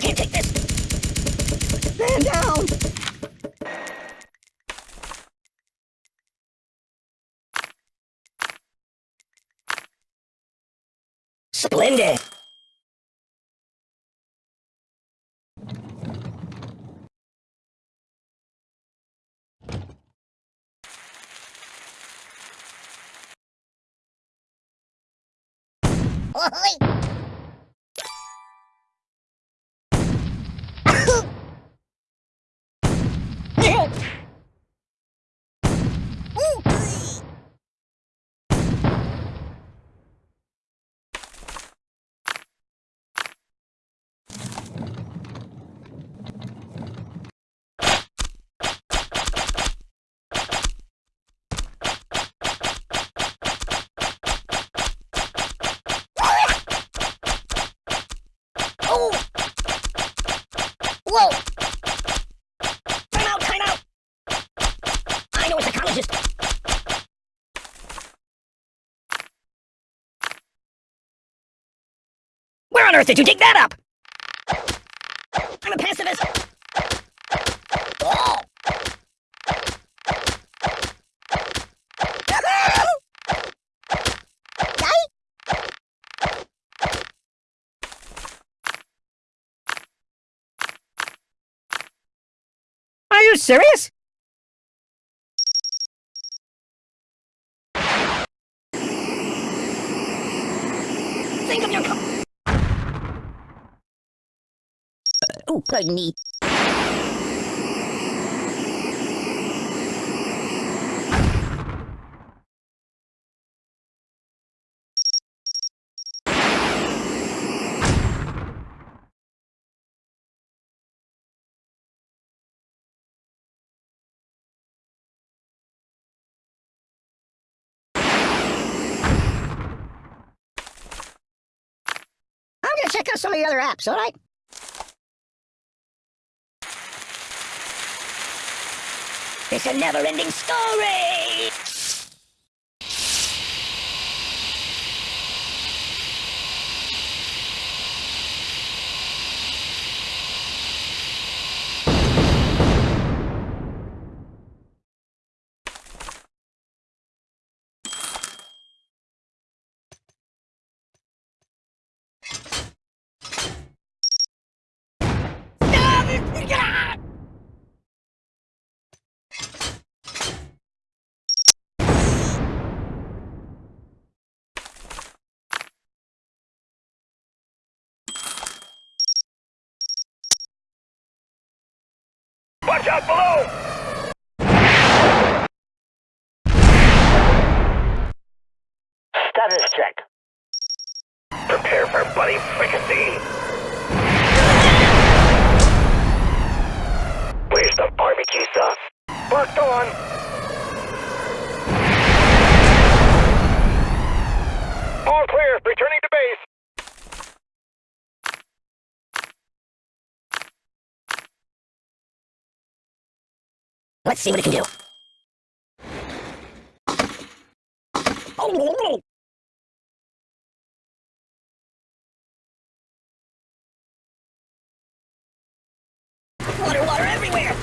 can't take this! Stand down! Splendid! Oi! On earth did you dig that up? I'm a pacifist. Are you serious? Think of your Oh, pardon me. Check out some of the other apps, alright? It's a never-ending story! Watch out below! Status check. Prepare for bloody fricassee. Where's the barbecue sauce? Locked on. Let's see what it can do. Water, water everywhere!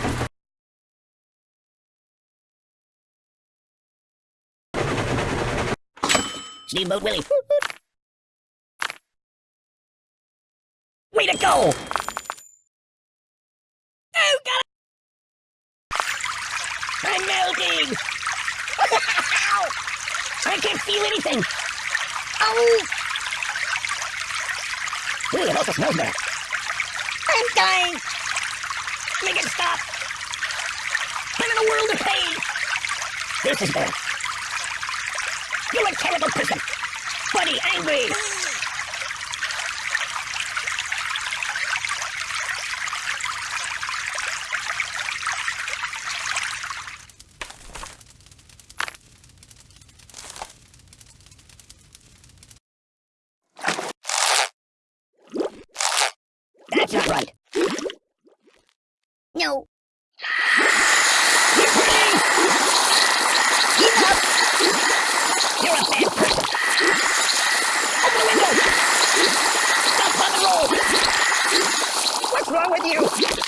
Steamboat Willie. I can't feel anything! Oh! Ooh, it also smells bad. I'm dying! Make it stop! I'm in a world of pain! This is bad. You're a terrible person! Buddy, angry! That's not right. No. You're a bad person. Open the window! Stop on the roll! What's wrong with you?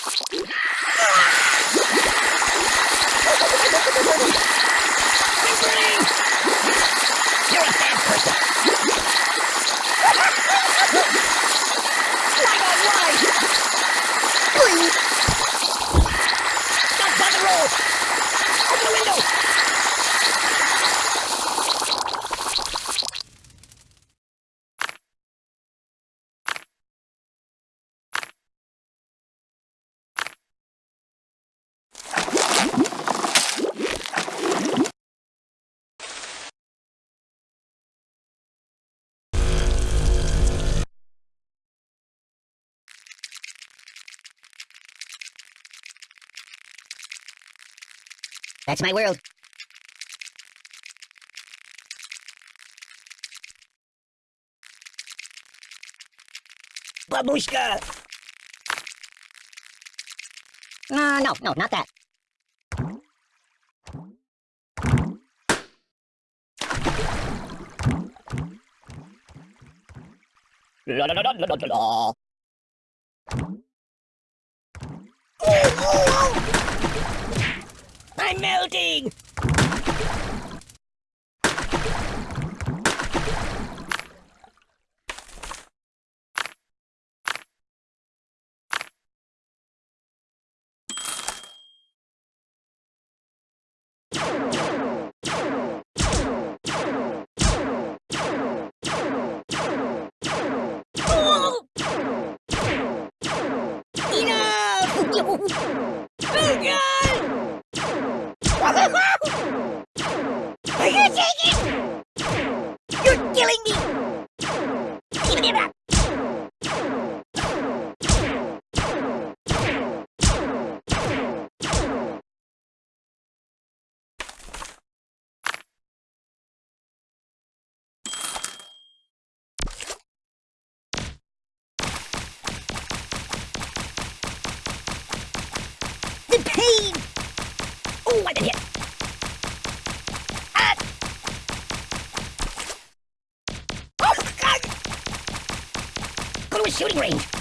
That's my world. Babushka! Uh, no, no, not that. La la la la la la la. I'm melting! Killing me! Give it back! The pain! Oh, I've been hit! Shooting range!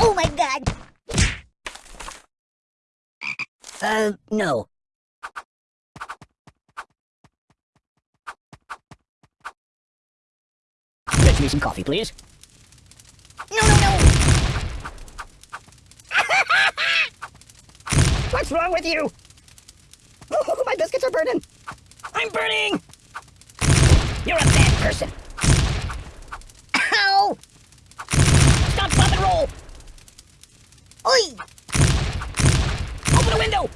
oh my god! Uh, no. Fetch me some coffee, please. No, no, no! What's wrong with you? Oh, my biscuits are burning. I'm burning. You're a bad person. Ow! Stop, stop, and roll. Oi! Open the window.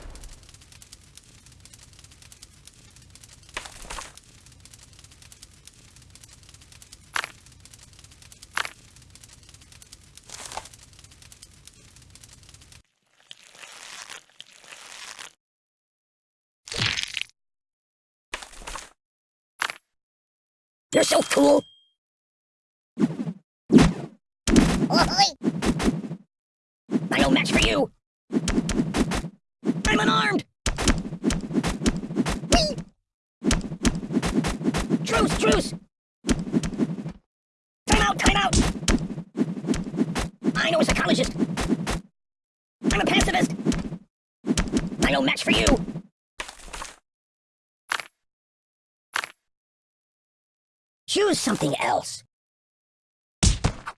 You're so cool. I no match for you. I'm unarmed. Truce, truce. Time out, time out. I know a psychologist. I'm a pacifist. I no match for you. Choose something else.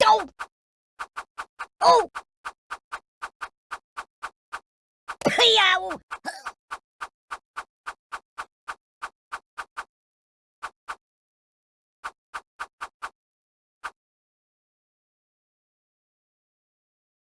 Go! Oh! Yow!